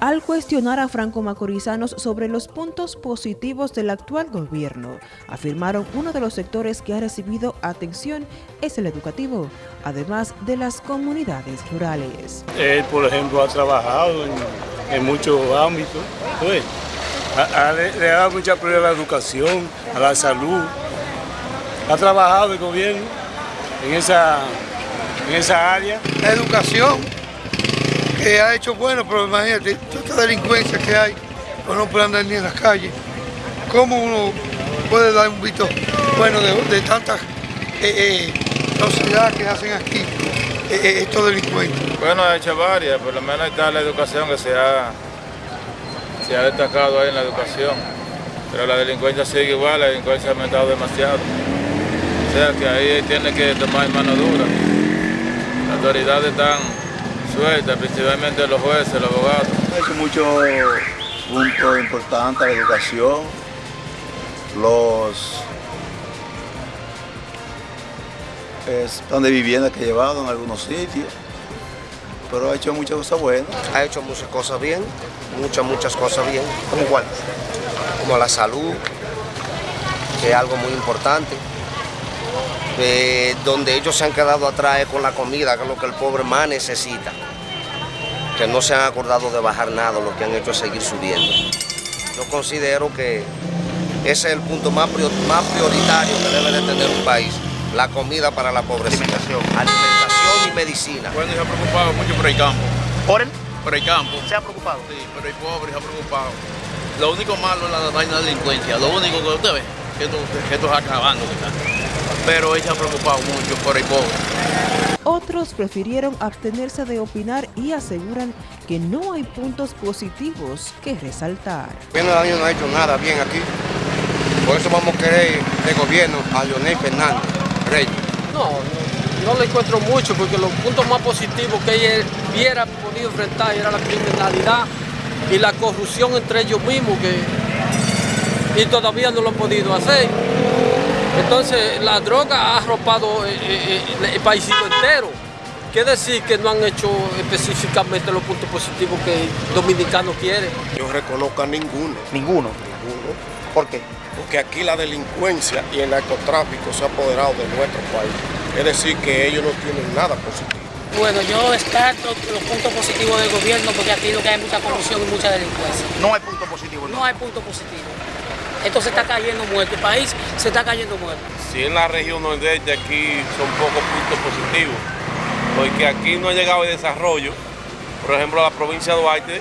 Al cuestionar a Franco Macorizanos sobre los puntos positivos del actual gobierno, afirmaron uno de los sectores que ha recibido atención es el educativo, además de las comunidades rurales. Él, por ejemplo, ha trabajado en, muchos ámbitos, pues, le, ha dado mucha prioridad a la educación, a la salud, ha trabajado el gobierno en esa, en esa área. La educación que ha hecho bueno, pero imagínate, toda esta delincuencia que hay, pues no puede andar ni en las calles. ¿Cómo uno puede dar un visto bueno de, tantas eh, eh, que hacen aquí eh, eh, estos delincuentes? Bueno, ha hecho varias, por lo menos está la educación que se ha, se ha destacado ahí en la educación. Pero la delincuencia sigue igual, la delincuencia ha aumentado demasiado. O sea que ahí tiene que tomar mano dura. Las autoridades están sueltas, principalmente los jueces, los abogados. Ha hecho muchos puntos importantes, la educación, los plan de vivienda que ha llevado en algunos sitios, pero ha hecho muchas cosas buenas. Ha hecho muchas cosas bien, muchas, muchas cosas bien. ¿Como cuáles? Como la salud, que es algo muy importante. Eh, donde ellos se han quedado atrás con la comida, que es lo que el pobre más necesita. Que no se han acordado de bajar nada, lo que han hecho es seguir subiendo. Yo considero que ese es el punto más, más prioritario que debe de tener un país, la comida para la pobrecita. Alimentación. Alimentación y medicina. Bueno, se ha preocupado mucho por el campo. ¿Por el? Por el campo. ¿Se ha preocupado? Sí, pero el pobre se ha preocupado. Lo único malo es la vaina de delincuencia. Lo único que usted ve, que esto, que esto es acabando. Pero ella se ha preocupado mucho por el pobre. Otros prefirieron abstenerse de opinar y aseguran que no hay puntos positivos que resaltar. El año no ha hecho nada bien aquí. Por eso vamos a querer de gobierno a Leonel Fernández Reyes. No, no, no, le encuentro mucho porque los puntos más positivos que ella hubiera podido enfrentar era la criminalidad y la corrupción entre ellos mismos que y todavía no lo han podido hacer. Entonces la droga ha arropado eh, eh, eh, el paísito entero. Quiere decir que no han hecho específicamente los puntos positivos que el dominicano quiere. Yo reconozco a ninguno. ¿Ninguno? Ninguno. ¿Por qué? Porque aquí la delincuencia y el narcotráfico se ha apoderado de nuestro país. Es decir, que ellos no tienen nada positivo. Bueno, yo descarto los puntos positivos del gobierno porque aquí lo que hay mucha corrupción y mucha delincuencia. No hay punto positivo. No, no hay punto positivo. Esto se está cayendo muerto, el país se está cayendo muerto. Si en la región nordeste aquí son pocos puntos positivos, porque aquí no ha llegado el desarrollo, por ejemplo, la provincia de Duarte,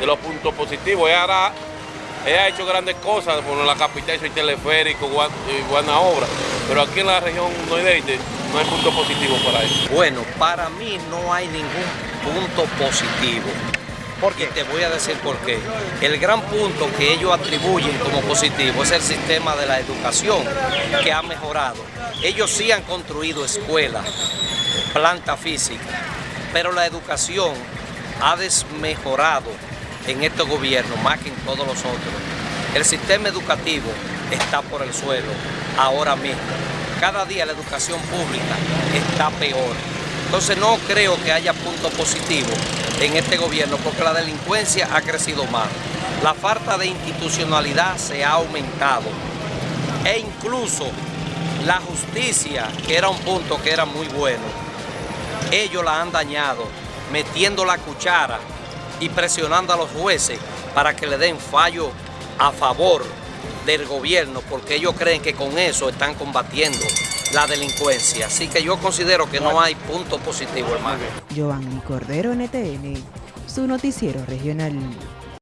de los puntos positivos. Ella, hará, ella ha hecho grandes cosas, por la capital hizo el teleférico y buena obra, pero aquí en la región nordeste no hay punto positivo para eso. Bueno, para mí no hay ningún punto positivo. Porque te voy a decir por qué. El gran punto que ellos atribuyen como positivo es el sistema de la educación que ha mejorado. Ellos sí han construido escuelas, planta física, pero la educación ha desmejorado en este gobierno más que en todos los otros. El sistema educativo está por el suelo ahora mismo. Cada día la educación pública está peor. Entonces no creo que haya punto positivo en este gobierno porque la delincuencia ha crecido más. La falta de institucionalidad se ha aumentado e incluso la justicia, que era un punto que era muy bueno, ellos la han dañado metiendo la cuchara y presionando a los jueces para que le den fallo a favor del gobierno porque ellos creen que con eso están combatiendo la delincuencia. Así que yo considero que no hay punto positivo, hermano. Giovanni Cordero, NTN, su noticiero regional.